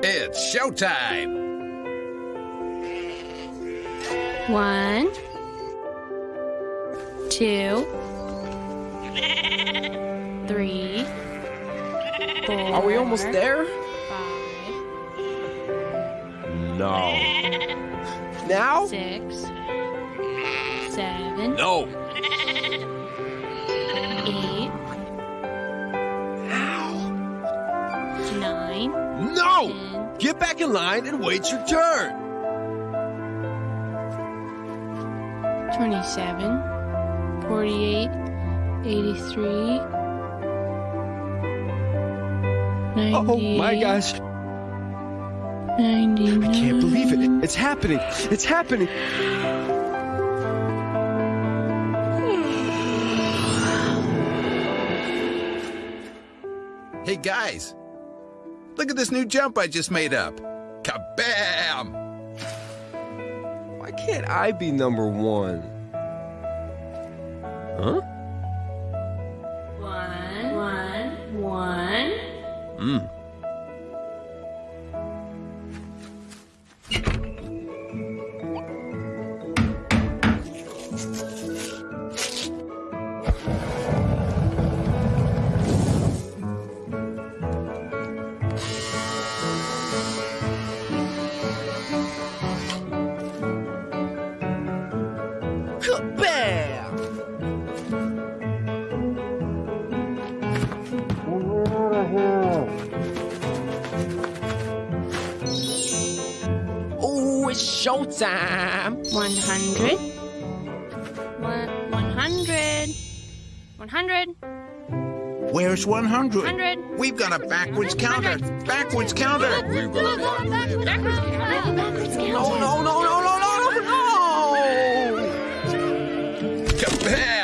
It's showtime! One, two, three, four. Are we almost there? Five, No. Now? six, seven, No! eight, No! Get back in line and wait your turn. 27, 48, 83, 98, Oh my gosh. 99. I can't believe it. It's happening. It's happening. Hey guys, look at this new jump I just made up. Kabam! Why can't I be number one? Huh? One, one, one. Hmm. Kabam! Oh, it's showtime! 100. One, 100. 100. Where's 100? 100. We've got a backwards counter. Backwards counter. Backwards Hey!